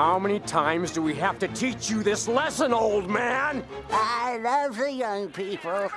How many times do we have to teach you this lesson, old man? I love the young people.